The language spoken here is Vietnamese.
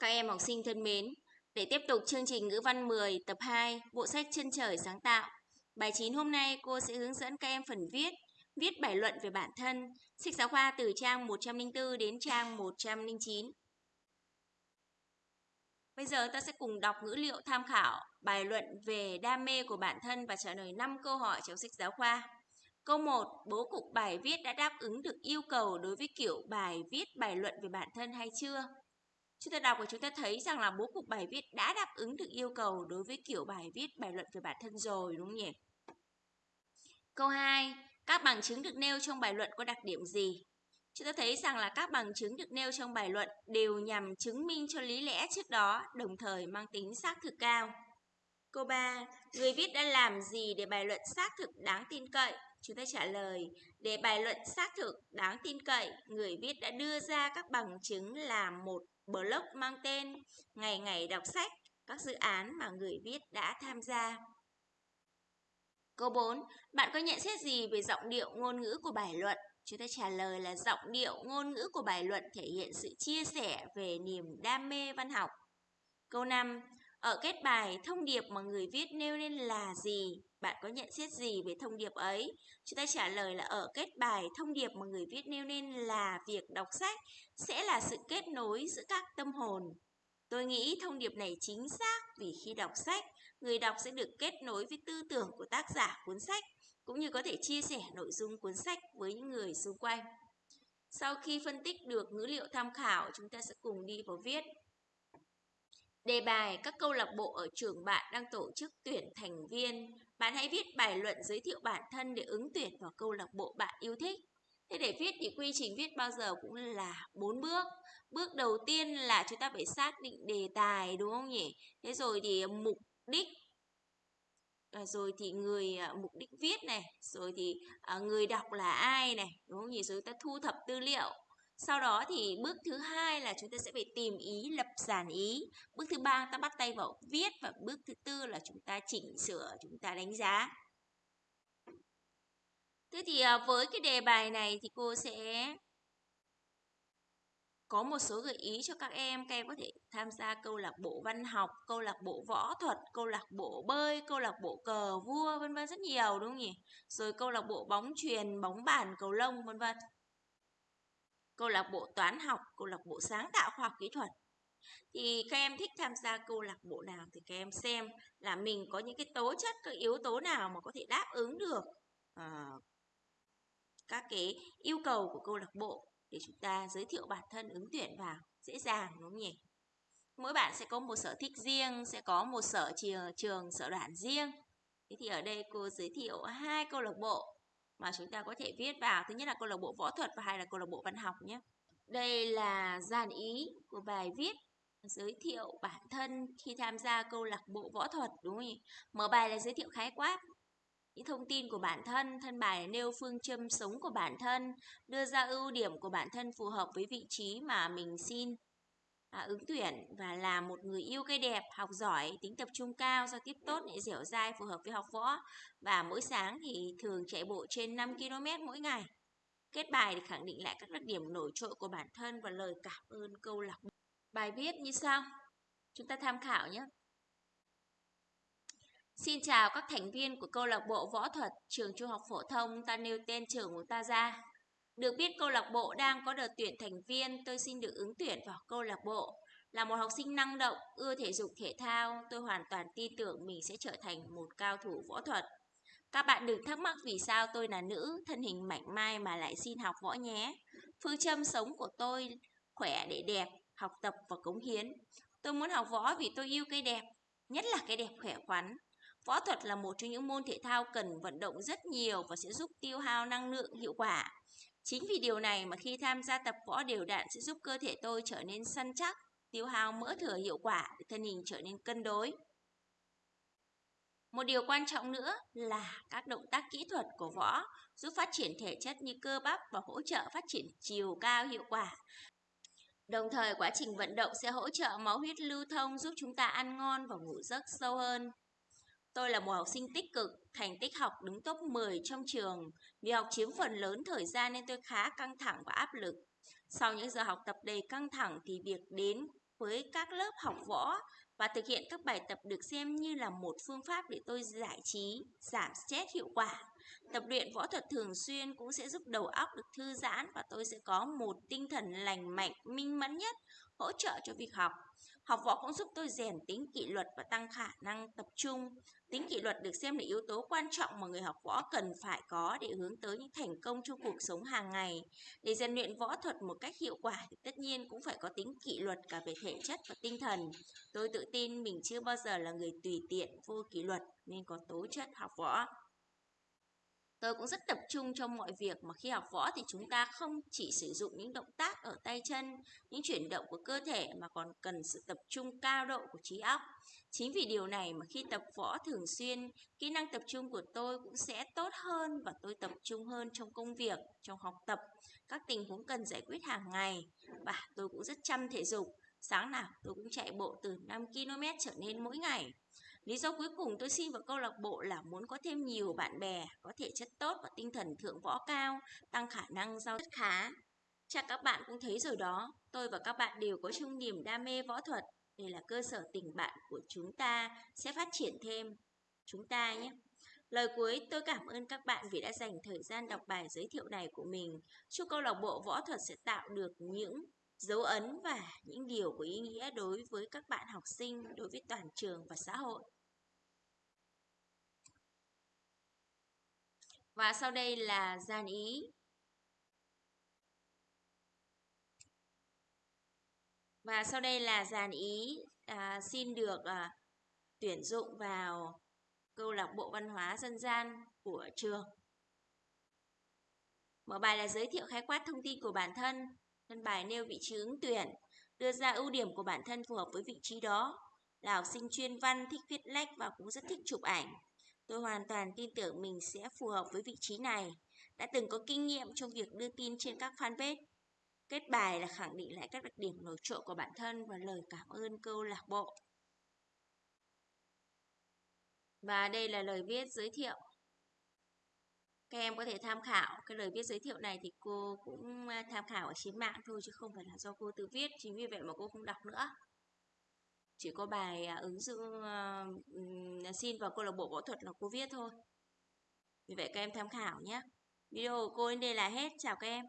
Các em học sinh thân mến, để tiếp tục chương trình ngữ văn 10 tập 2, bộ sách chân trời sáng tạo. Bài 9 hôm nay cô sẽ hướng dẫn các em phần viết, viết bài luận về bản thân, sách giáo khoa từ trang 104 đến trang 109. Bây giờ ta sẽ cùng đọc ngữ liệu tham khảo bài luận về đam mê của bản thân và trả lời 5 câu hỏi trong sách giáo khoa. Câu 1. Bố cục bài viết đã đáp ứng được yêu cầu đối với kiểu bài viết bài luận về bản thân hay chưa? Chúng ta đọc và chúng ta thấy rằng là bố cục bài viết đã đáp ứng được yêu cầu đối với kiểu bài viết bài luận về bản thân rồi đúng không nhỉ? Câu 2. Các bằng chứng được nêu trong bài luận có đặc điểm gì? Chúng ta thấy rằng là các bằng chứng được nêu trong bài luận đều nhằm chứng minh cho lý lẽ trước đó, đồng thời mang tính xác thực cao. Câu 3. Người viết đã làm gì để bài luận xác thực đáng tin cậy? Chúng ta trả lời, để bài luận xác thực đáng tin cậy, người viết đã đưa ra các bằng chứng là một blog mang tên Ngày ngày đọc sách, các dự án mà người viết đã tham gia. Câu 4. Bạn có nhận xét gì về giọng điệu ngôn ngữ của bài luận? Chúng ta trả lời là giọng điệu ngôn ngữ của bài luận thể hiện sự chia sẻ về niềm đam mê văn học. Câu 5. Ở kết bài, thông điệp mà người viết nêu lên là gì? Bạn có nhận xét gì về thông điệp ấy? Chúng ta trả lời là ở kết bài, thông điệp mà người viết nêu lên là việc đọc sách sẽ là sự kết nối giữa các tâm hồn. Tôi nghĩ thông điệp này chính xác vì khi đọc sách, người đọc sẽ được kết nối với tư tưởng của tác giả cuốn sách, cũng như có thể chia sẻ nội dung cuốn sách với những người xung quanh. Sau khi phân tích được ngữ liệu tham khảo, chúng ta sẽ cùng đi vào viết. Đề bài các câu lạc bộ ở trường bạn đang tổ chức tuyển thành viên. Bạn hãy viết bài luận giới thiệu bản thân để ứng tuyển vào câu lạc bộ bạn yêu thích. Thế để viết thì quy trình viết bao giờ cũng là bốn bước. Bước đầu tiên là chúng ta phải xác định đề tài đúng không nhỉ? Thế rồi thì à, mục đích à, rồi thì người à, mục đích viết này, rồi thì à, người đọc là ai này, đúng không nhỉ? Rồi ta thu thập tư liệu, sau đó thì bước thứ hai là chúng ta sẽ phải tìm ý, lập giản ý. Bước thứ ba ta bắt tay vào viết và bước thứ tư là chúng ta chỉnh sửa, chúng ta đánh giá. Thế thì à, với cái đề bài này thì cô sẽ có một số gợi ý cho các em. Các em có thể tham gia câu lạc bộ văn học, câu lạc bộ võ thuật, câu lạc bộ bơi, câu lạc bộ cờ vua vân vân rất nhiều đúng không nhỉ? Rồi câu lạc bộ bóng truyền, bóng bàn, cầu lông vân vân câu lạc bộ toán học, câu lạc bộ sáng tạo khoa học kỹ thuật. Thì các em thích tham gia câu lạc bộ nào thì các em xem là mình có những cái tố chất, các yếu tố nào mà có thể đáp ứng được uh, các cái yêu cầu của câu lạc bộ để chúng ta giới thiệu bản thân ứng tuyển vào dễ dàng đúng không nhỉ? Mỗi bạn sẽ có một sở thích riêng, sẽ có một sở trường, trường sở đoạn riêng. Thế thì ở đây cô giới thiệu hai câu lạc bộ mà chúng ta có thể viết vào. Thứ nhất là câu lạc bộ võ thuật và hai là câu lạc bộ văn học nhé. Đây là dàn ý của bài viết giới thiệu bản thân khi tham gia câu lạc bộ võ thuật, đúng không nhỉ? Mở bài là giới thiệu khái quát, những thông tin của bản thân thân bài nêu phương châm sống của bản thân, đưa ra ưu điểm của bản thân phù hợp với vị trí mà mình xin à, ứng tuyển và là một người yêu cây đẹp, học giỏi, tính tập trung cao, giao tiếp tốt, nhẹ dẻo dai, phù hợp với học võ và mỗi sáng thì thường chạy bộ trên 5 km mỗi ngày. Kết bài để khẳng định lại các đặc điểm nổi trội của bản thân và lời cảm ơn câu lạc bộ. Bài viết như sau. Chúng ta tham khảo nhé. Xin chào các thành viên của câu lạc bộ võ thuật trường trung học phổ thông ta nêu tên trường của ta ra. Được biết câu lạc bộ đang có đợt tuyển thành viên, tôi xin được ứng tuyển vào câu lạc bộ. Là một học sinh năng động, ưa thể dục thể thao, tôi hoàn toàn tin tưởng mình sẽ trở thành một cao thủ võ thuật. Các bạn đừng thắc mắc vì sao tôi là nữ, thân hình mảnh mai mà lại xin học võ nhé. Phương châm sống của tôi khỏe để đẹp, học tập và cống hiến. Tôi muốn học võ vì tôi yêu cái đẹp, nhất là cái đẹp khỏe khoắn. Võ thuật là một trong những môn thể thao cần vận động rất nhiều và sẽ giúp tiêu hao năng lượng hiệu quả. Chính vì điều này mà khi tham gia tập võ đều đặn sẽ giúp cơ thể tôi trở nên săn chắc, tiêu hao mỡ thừa hiệu quả để thân hình trở nên cân đối. Một điều quan trọng nữa là các động tác kỹ thuật của võ giúp phát triển thể chất như cơ bắp và hỗ trợ phát triển chiều cao hiệu quả. Đồng thời quá trình vận động sẽ hỗ trợ máu huyết lưu thông giúp chúng ta ăn ngon và ngủ giấc sâu hơn. Tôi là một học sinh tích cực, thành tích học đứng top 10 trong trường. Vì học chiếm phần lớn thời gian nên tôi khá căng thẳng và áp lực. Sau những giờ học tập đầy căng thẳng thì việc đến với các lớp học võ và thực hiện các bài tập được xem như là một phương pháp để tôi giải trí, giảm stress hiệu quả. Tập luyện võ thuật thường xuyên cũng sẽ giúp đầu óc được thư giãn và tôi sẽ có một tinh thần lành mạnh, minh mẫn nhất, hỗ trợ cho việc học. Học võ cũng giúp tôi rèn tính kỷ luật và tăng khả năng tập trung. Tính kỷ luật được xem là yếu tố quan trọng mà người học võ cần phải có để hướng tới những thành công trong cuộc sống hàng ngày. Để rèn luyện võ thuật một cách hiệu quả thì tất nhiên cũng phải có tính kỷ luật cả về thể chất và tinh thần. Tôi tự tin mình chưa bao giờ là người tùy tiện, vô kỷ luật nên có tố chất học võ. Tôi cũng rất tập trung trong mọi việc mà khi học võ thì chúng ta không chỉ sử dụng những động tác ở tay chân, những chuyển động của cơ thể mà còn cần sự tập trung cao độ của trí óc. Chính vì điều này mà khi tập võ thường xuyên, kỹ năng tập trung của tôi cũng sẽ tốt hơn và tôi tập trung hơn trong công việc, trong học tập, các tình huống cần giải quyết hàng ngày. Và tôi cũng rất chăm thể dục, sáng nào tôi cũng chạy bộ từ 5 km trở lên mỗi ngày. Lý do cuối cùng tôi xin vào câu lạc bộ là muốn có thêm nhiều bạn bè, có thể chất tốt và tinh thần thượng võ cao, tăng khả năng giao tiếp khá. Chắc các bạn cũng thấy rồi đó, tôi và các bạn đều có chung niềm đam mê võ thuật. Đây là cơ sở tình bạn của chúng ta sẽ phát triển thêm. Chúng ta nhé. Lời cuối tôi cảm ơn các bạn vì đã dành thời gian đọc bài giới thiệu này của mình. Chúc câu lạc bộ võ thuật sẽ tạo được những dấu ấn và những điều có ý nghĩa đối với các bạn học sinh, đối với toàn trường và xã hội. Và sau đây là gian ý. Và sau đây là dàn ý à, xin được à, tuyển dụng vào câu lạc bộ văn hóa dân gian của trường. Mở bài là giới thiệu khái quát thông tin của bản thân, Thân bài nêu vị trí ứng tuyển, đưa ra ưu điểm của bản thân phù hợp với vị trí đó. Là học sinh chuyên văn, thích viết lách và cũng rất thích chụp ảnh. Tôi hoàn toàn tin tưởng mình sẽ phù hợp với vị trí này. Đã từng có kinh nghiệm trong việc đưa tin trên các fanpage. Kết bài là khẳng định lại các đặc điểm nổi trội của bản thân và lời cảm ơn câu lạc bộ. Và đây là lời viết giới thiệu các em có thể tham khảo. Cái lời viết giới thiệu này thì cô cũng tham khảo ở trên mạng thôi chứ không phải là do cô tự viết. Chính vì vậy mà cô không đọc nữa. Chỉ có bài à, ứng dụng uh, xin vào câu lạc bộ võ thuật là cô viết thôi. Vì vậy các em tham khảo nhé. Video của cô đến đây là hết. Chào các em.